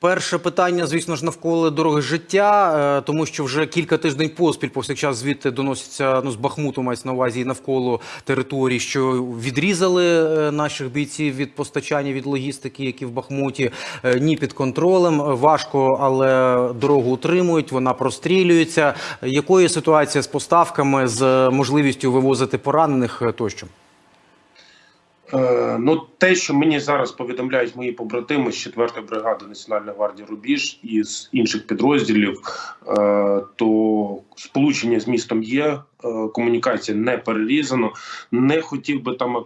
Перше питання, звісно ж, навколо дороги життя, е, тому що вже кілька тижнів поспіль повсякчас звідти доносяться ну, з Бахмуту, мається на увазі і навколо території, що відрізали е, наших бійців від постачання від логістики, які в Бахмуті, е, ні під контролем. Важко, але дорогу утримують, вона прострілюється. Якою ситуація з поставками, з можливістю вивозити поранених тощо? Е, ну, те, що мені зараз повідомляють мої побратими з 4-ї бригади Національної гвардії Рубіж і з інших підрозділів, е, то сполучення з містом є, е, комунікація не перерізано. Не хотів би там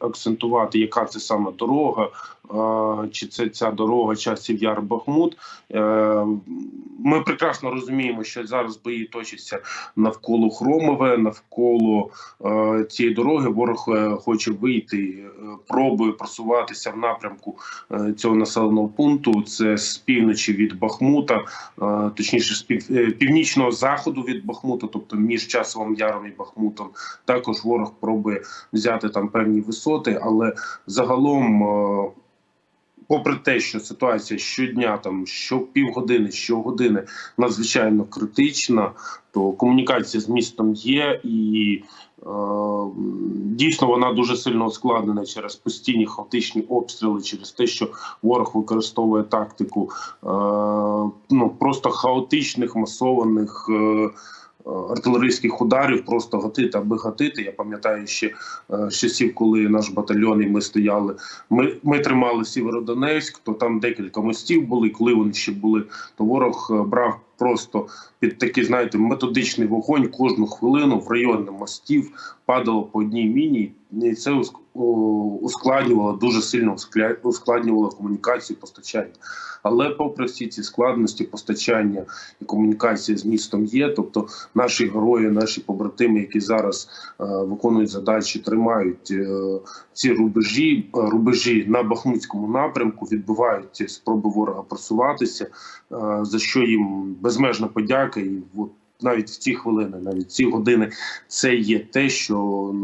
акцентувати, яка це саме дорога, чи це ця дорога часів Яр Бахмут. Ми прекрасно розуміємо, що зараз бої точаться навколо Хромове, навколо е, цієї дороги. Ворог е, хоче вийти, е, пробує просуватися в напрямку е, цього населеного пункту. Це з півночі від Бахмута, е, точніше, з пів, е, північного заходу від Бахмута, тобто між часовим яром і Бахмутом. Також ворог пробує взяти там певні висоти, але загалом. е, Попри те, що ситуація щодня, там що півгодини, щогодини надзвичайно критична, то комунікація з містом є, і е, дійсно вона дуже сильно ускладнена через постійні хаотичні обстріли, через те, що ворог використовує тактику е, ну просто хаотичних масованих. Е, Артилерійських ударів просто гатити, аби гатити. Я пам'ятаю ще е, часів, коли наш батальйон і ми стояли. Ми, ми тримали Сєвєродонецьк, то там декілька мостів були. Коли вони ще були, то ворог е, брав просто під такий, знаєте, методичний вогонь кожну хвилину в районі мостів падало по одній міні, і це уск- ускладнювало дуже сильно ускладнювало комунікацію постачання. Але попри всі ці складності постачання і комунікації з містом є, тобто наші герої, наші побратими, які зараз е, виконують задачі, тримають е, ці рубежі, е, рубежі на Бахмутському напрямку, відбивають спроби ворога просуватися, е, за що їм безмежна подяка. І от навіть в ці хвилини, навіть в ці години, це є те, що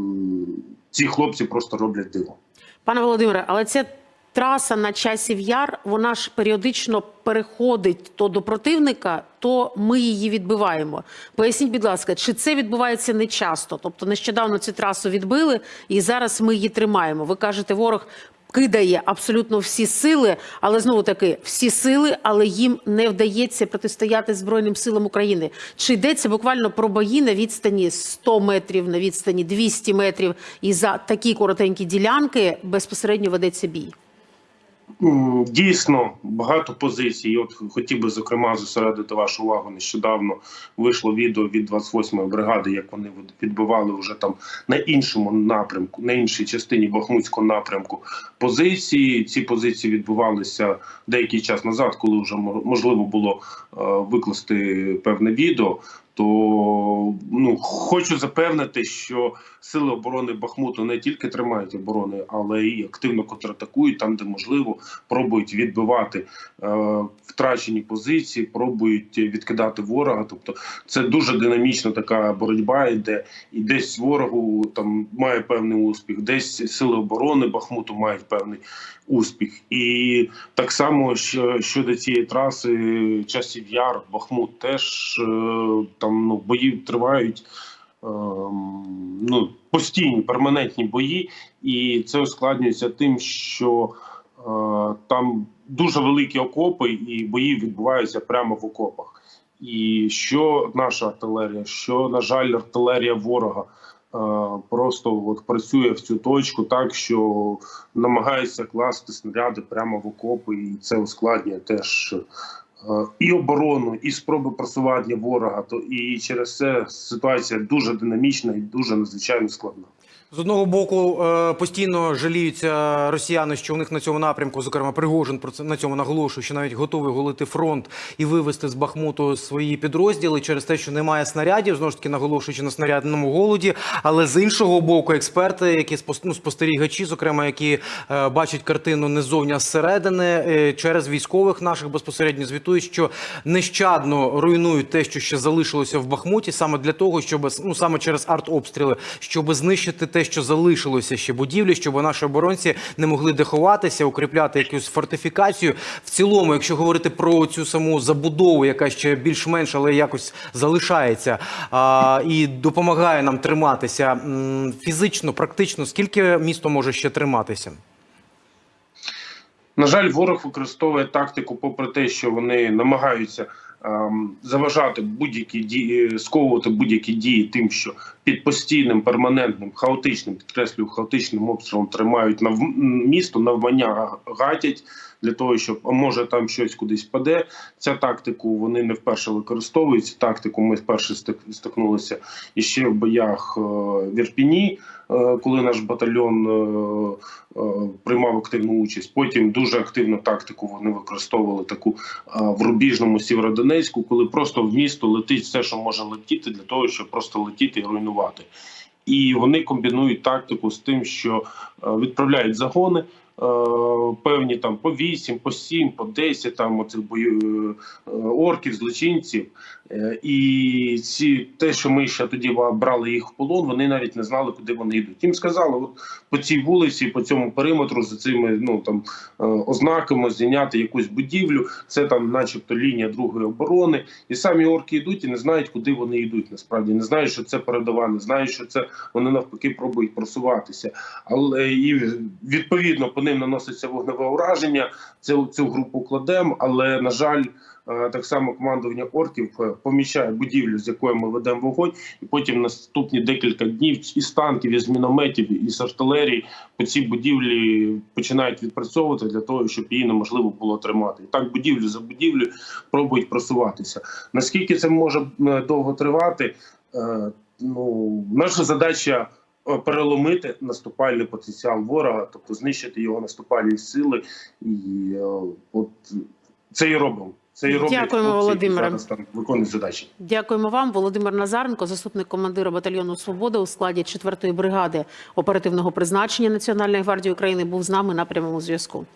ці хлопці просто роблять диво. Пане Володимире, але ця траса на часів яр, вона ж періодично переходить то до противника, то ми її відбиваємо. Поясніть, будь ласка, чи це відбувається не часто? Тобто нещодавно цю трасу відбили, і зараз ми її тримаємо. Ви кажете, ворог. Кидає абсолютно всі сили, але знову таки всі сили, але їм не вдається протистояти Збройним силам України. Чи йдеться буквально про бої на відстані 100 метрів, на відстані 200 метрів, і за такі коротенькі ділянки безпосередньо ведеться бій? М, Дійсно, багато позицій. От хотів би зокрема зосередити вашу увагу. Нещодавно вийшло відео від 28-ї бригади, як вони відбивали вже там на іншому напрямку, на іншій частині Бахмутського напрямку позиції. Ці позиції відбувалися деякий час назад, коли вже мо- можливо було е, викласти певне відео. То ну хочу запевнити, що сили оборони Бахмуту не тільки тримають оборони, але й активно контратакують там, де можливо, пробують відбивати е, втрачені позиції, пробують відкидати ворога. Тобто, це дуже динамічна така боротьба йде, і десь ворогу там має певний успіх, десь сили оборони Бахмуту мають певний успіх. І так само що, щодо цієї траси, часів яр, Бахмут теж е, там ну бої тривають. ем, Ну, постійні перманентні бої, і це ускладнюється тим, що е, там дуже великі окопи, і бої відбуваються прямо в окопах. І що наша артилерія, що на жаль, артилерія ворога е, просто от працює в цю точку, так що намагається класти снаряди прямо в окопи, і це ускладнює теж. І оборону, і спроби просування ворога, то і через це ситуація дуже динамічна і дуже надзвичайно складна. З одного боку, е, постійно жаліються росіяни, що у них на цьому напрямку, зокрема Пригожин, про це на цьому наголошує, що навіть готовий голити фронт і вивести з Бахмуту свої підрозділи через те, що немає снарядів, знову ж таки наголошуючи на снарядному голоді. Але з іншого боку, експерти, які ну, спостерігачі, зокрема, які е, бачать картину не ззовні, а зсередини, е, через військових наших безпосередньо звітують, що нещадно руйнують те, що ще залишилося в Бахмуті, саме для того, щоб ну саме через артобстріли, щоб знищити те, що залишилося ще будівлі, щоб наші оборонці не могли деховатися, укріпляти якусь фортифікацію. В цілому, якщо говорити про цю саму забудову, яка ще більш-менш, але якось залишається а, і допомагає нам триматися фізично, практично, скільки місто може ще триматися? На жаль, ворог використовує тактику, попри те, що вони намагаються заважати будь-які дії, сковувати будь-які дії, тим, що під постійним, перманентним, хаотичним, підкреслюю, хаотичним обстрілом тримають нав... місто, навмання гатять для того, щоб а може там щось кудись паде. Ця тактику вони не вперше використовують. Цю тактику ми вперше стик- стикнулися іще в боях е, в Ірпіні, е, коли наш батальйон е, приймав активну участь. Потім дуже активну тактику вони використовували таку в Рубіжному Сєвєродонецьку, коли просто в місто летить все, що може летіти, для того, щоб просто летіти і руйнувати. І вони комбінують тактику з тим, що відправляють загони. Е, Певні там по 8, по 7, по 10 там оцих бою е, орків, злочинців. Е, І ці те, що ми ще тоді брали їх в полон, вони навіть не знали, куди вони йдуть. Їм сказали, от по цій вулиці, по цьому периметру, за цими ну там ознаками зайняти якусь будівлю. Це там, начебто, лінія другої оборони. І самі орки йдуть і не знають, куди вони йдуть. Насправді не знають, що це передова, не знають, що це вони навпаки пробують просуватися. Але і відповідно по ним наноситься вогневе ураження. Цю цю групу кладемо, але на жаль. е, Так само командування орків е, помічає будівлю, з якої ми ведемо вогонь, і потім наступні декілька днів із танків, із мінометів, із артилерії по цій будівлі починають відпрацьовувати для того, щоб її неможливо було тримати. І так будівлю за будівлю пробують просуватися. Наскільки це може е, довго тривати? Ну, наша задача переломити наступальний потенціал ворога, тобто знищити його наступальні сили, і е, от це і робимо. Це і роблять Дякуємо, Володимире. зараз там виконують задачі. Дякуємо вам, Володимир Назаренко, заступник командира батальйону Свобода у складі 4-ї бригади оперативного призначення Національної гвардії України, був з нами на прямому зв'язку.